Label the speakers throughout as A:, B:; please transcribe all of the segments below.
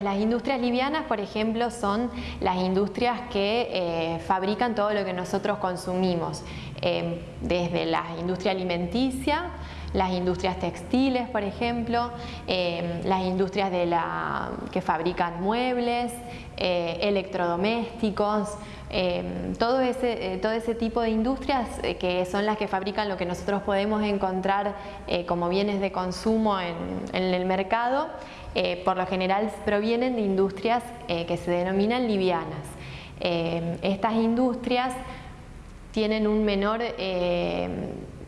A: Las industrias livianas, por ejemplo, son las industrias que eh, fabrican todo lo que nosotros consumimos, eh, desde la industria alimenticia, las industrias textiles, por ejemplo, eh, las industrias de la, que fabrican muebles, electrodomésticos, todo, ese, todo ese tipo de industrias que son las que fabrican lo que nosotros podemos encontrar como bienes de consumo en, el mercado eh, por lo general provienen de industrias eh, que se denominan livianas. Eh, estas industrias tienen un menor,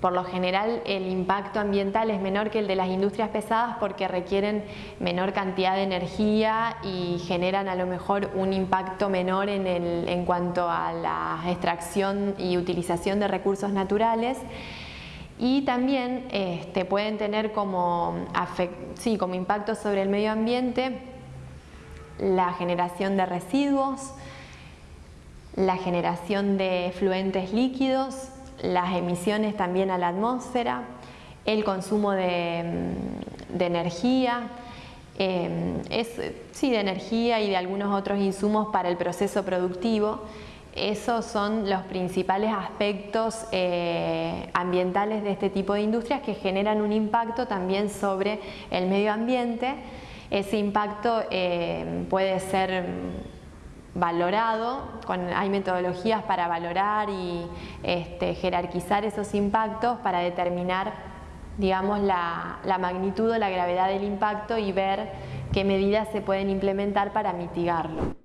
A: por lo general el impacto ambiental es menor que el de las industrias pesadas porque requieren menor cantidad de energía y generan a lo mejor un impacto menor en, en cuanto a la extracción y utilización de recursos naturales. Y también este, pueden tener como, sí, como impacto sobre el medio ambiente la generación de residuos, la generación de fluentes líquidos, las emisiones también a la atmósfera, el consumo de, energía, em, sí, de energía y de algunos otros insumos para el proceso productivo esos son los principales aspectos eh, ambientales de este tipo de industrias que generan un impacto también sobre el medio ambiente. Ese impacto eh, puede ser valorado, hay metodologías para valorar y este, jerarquizar esos impactos para determinar digamos, la, la magnitud o la gravedad del impacto y ver qué medidas se pueden implementar para mitigarlo.